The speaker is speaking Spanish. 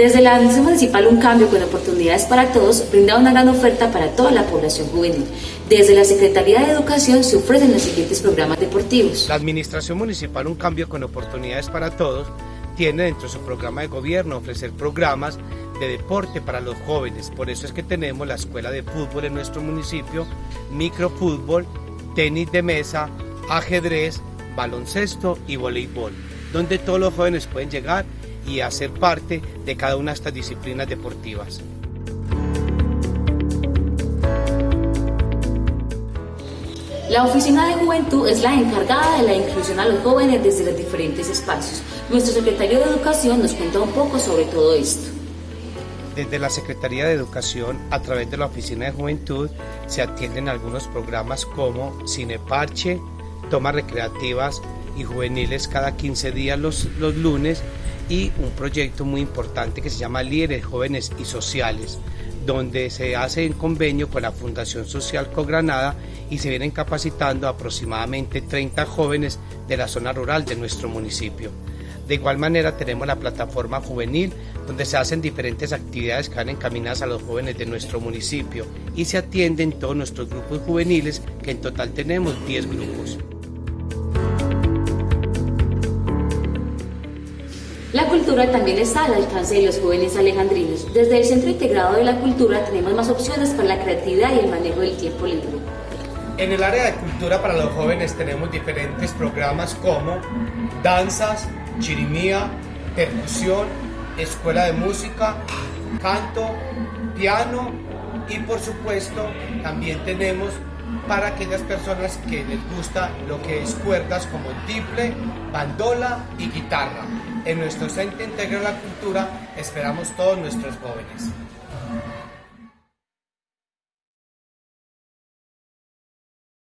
Desde la Administración Municipal Un Cambio con Oportunidades para Todos brinda una gran oferta para toda la población juvenil. Desde la Secretaría de Educación se ofrecen los siguientes programas deportivos. La Administración Municipal Un Cambio con Oportunidades para Todos tiene dentro de su programa de gobierno ofrecer programas de deporte para los jóvenes. Por eso es que tenemos la escuela de fútbol en nuestro municipio, microfútbol, tenis de mesa, ajedrez, baloncesto y voleibol, donde todos los jóvenes pueden llegar y hacer parte de cada una de estas disciplinas deportivas. La Oficina de Juventud es la encargada de la inclusión a los jóvenes desde los diferentes espacios. Nuestro secretario de Educación nos cuenta un poco sobre todo esto. Desde la Secretaría de Educación, a través de la Oficina de Juventud, se atienden algunos programas como Cineparche, tomas recreativas y juveniles cada 15 días los, los lunes y un proyecto muy importante que se llama Líderes Jóvenes y Sociales, donde se hace en convenio con la Fundación Social Cogranada y se vienen capacitando aproximadamente 30 jóvenes de la zona rural de nuestro municipio. De igual manera tenemos la plataforma juvenil donde se hacen diferentes actividades que van encaminadas a los jóvenes de nuestro municipio y se atienden todos nuestros grupos juveniles que en total tenemos 10 grupos. La cultura también está al alcance de los jóvenes alejandrinos. Desde el Centro Integrado de la Cultura tenemos más opciones para la creatividad y el manejo del tiempo libre. En el área de cultura para los jóvenes tenemos diferentes programas como danzas, chirimía, percusión, escuela de música, canto, piano y por supuesto también tenemos para aquellas personas que les gusta lo que es cuerdas como tiple, bandola y guitarra. En nuestro Centro Integral de la Cultura esperamos todos nuestros jóvenes.